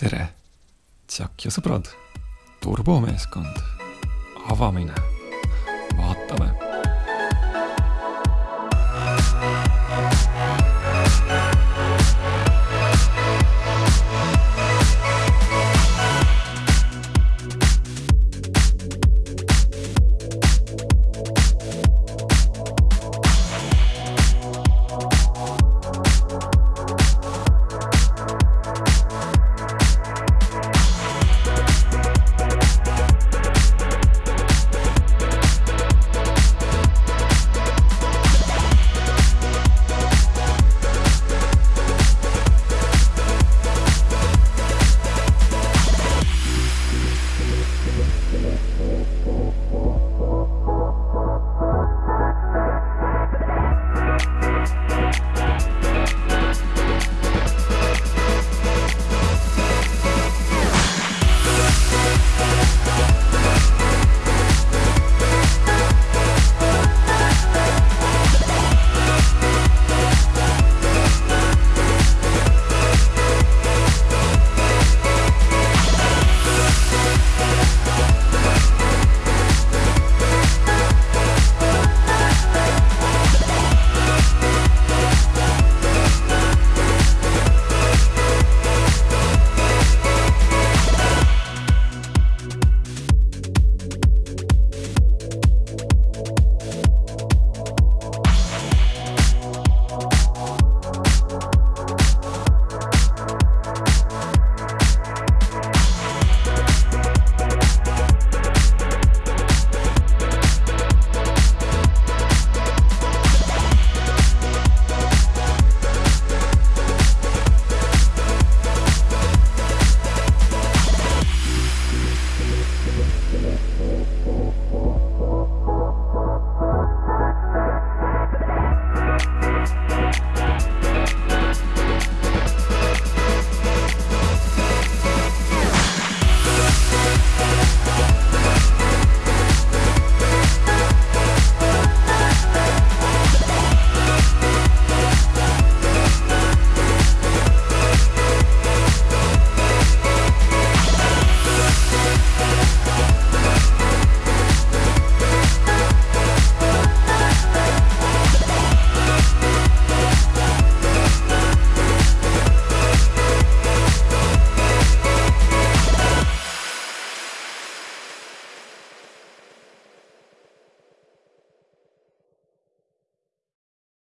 tere, Tšak ja sõbrad, turbomeeskond, avamine!